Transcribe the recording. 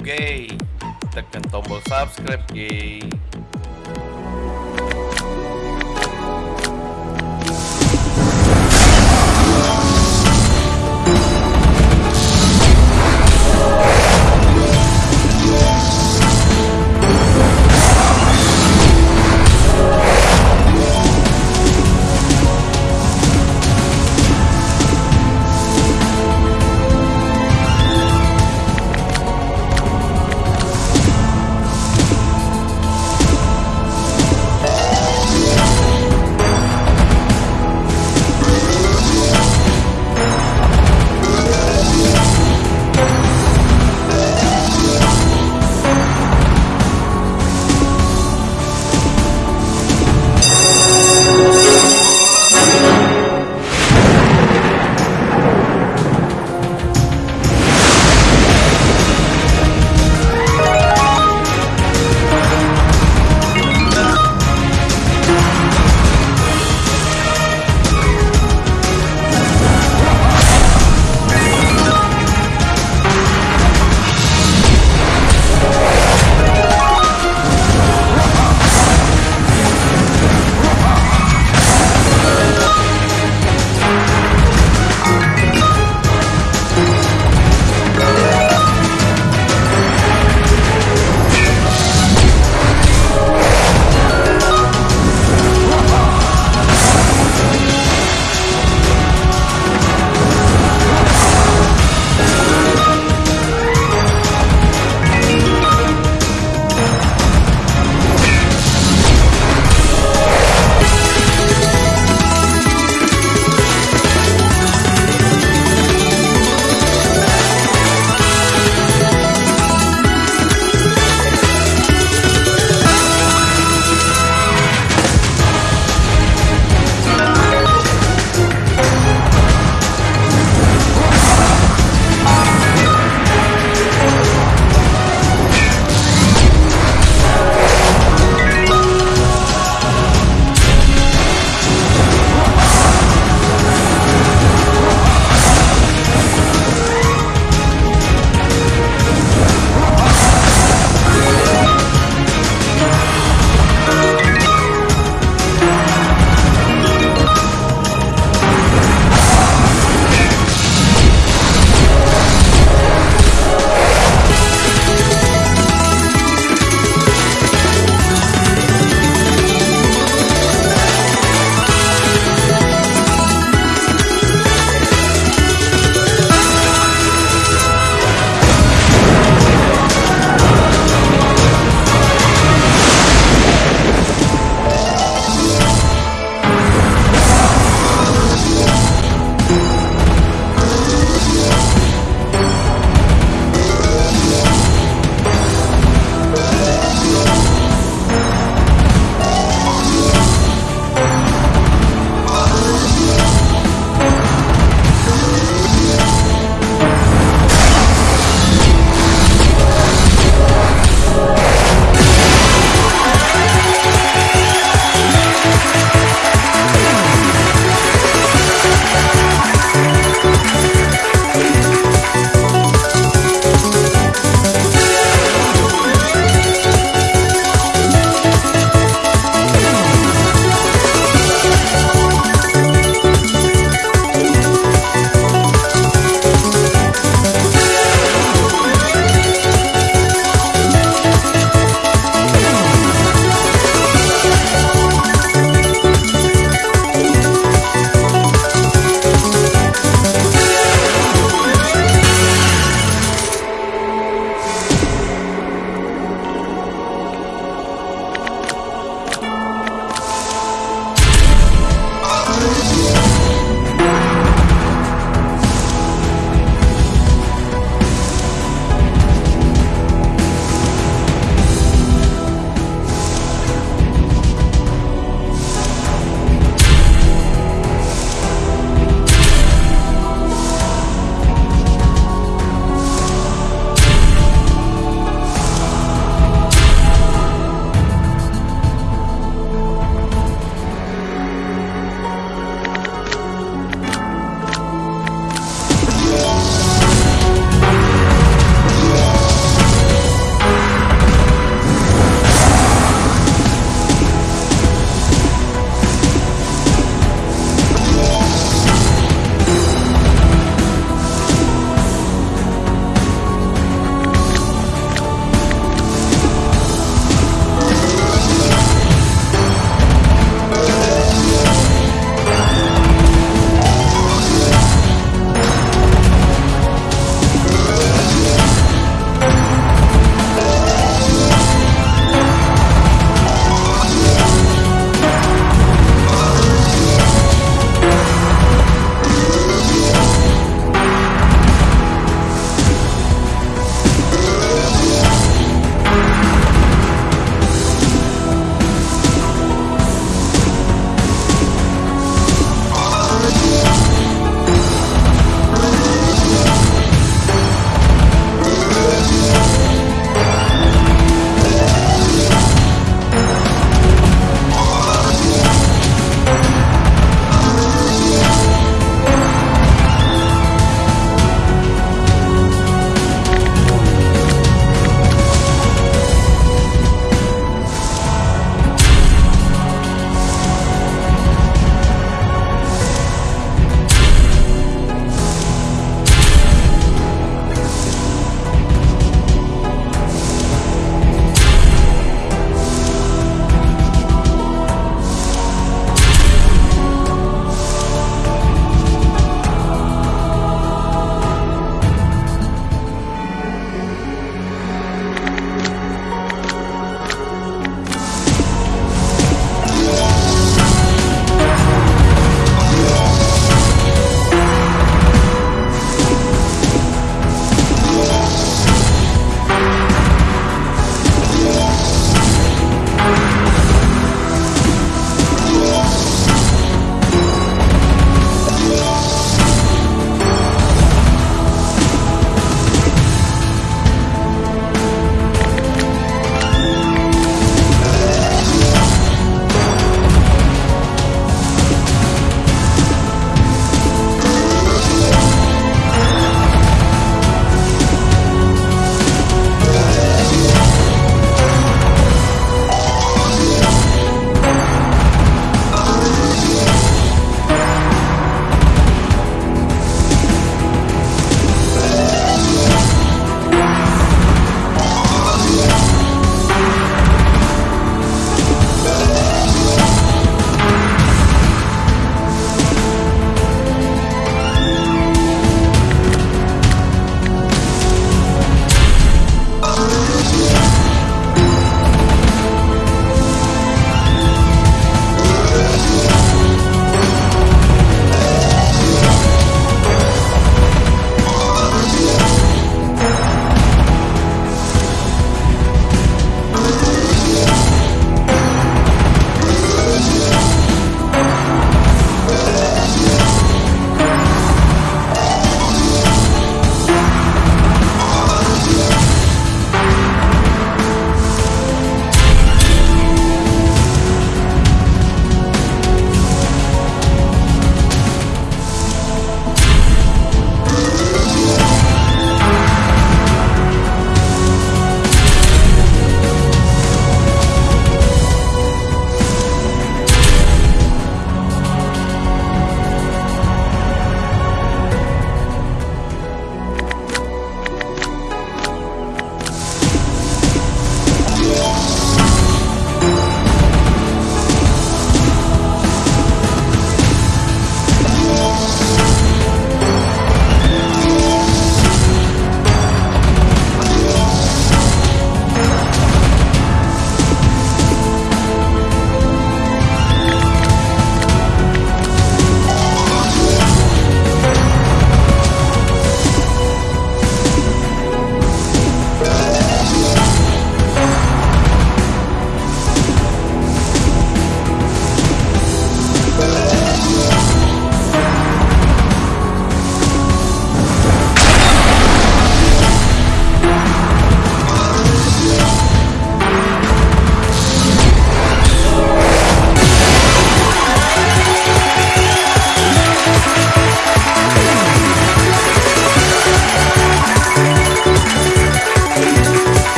gay tekan tombol subscribe gay.